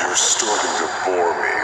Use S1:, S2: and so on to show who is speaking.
S1: You're starting to bore me.